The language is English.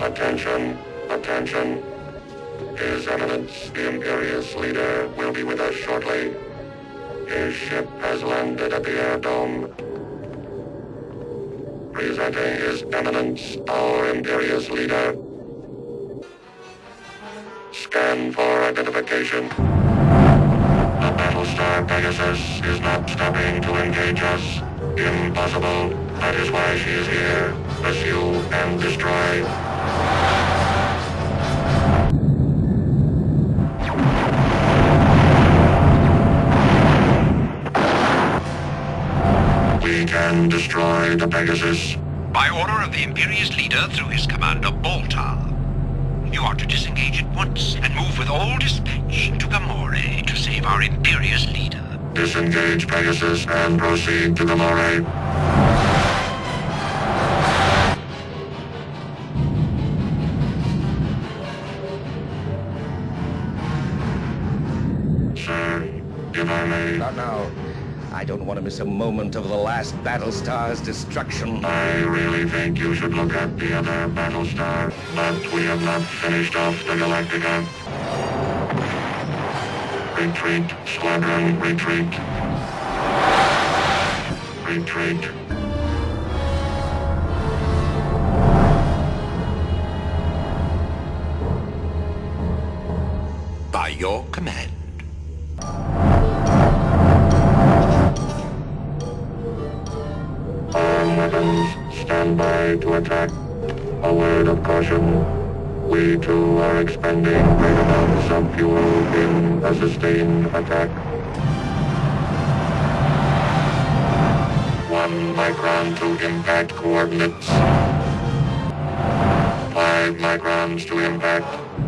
Attention, attention. His Eminence, the Imperious Leader, will be with us shortly. His ship has landed at the air dome. Presenting His Eminence, our Imperious Leader. Scan for identification. The Battlestar Pegasus is not stopping to engage us. Impossible. That is why she is here. Pursue and destroy. We can destroy the Pegasus. By order of the Imperious leader through his commander Baltar. You are to disengage at once and move with all dispatch to Gomoray to save our Imperious leader. Disengage Pegasus and proceed to Gomoray. Not now. I don't want to miss a moment of the last Battlestar's destruction. I really think you should look at the other Battlestar, but we have not finished off the Galactica. Retreat, squadron, retreat. Retreat. By your command. By to attack. A word of caution. We too are expending great amounts of fuel in a sustained attack. One micron to impact coordinates. Five microns to impact.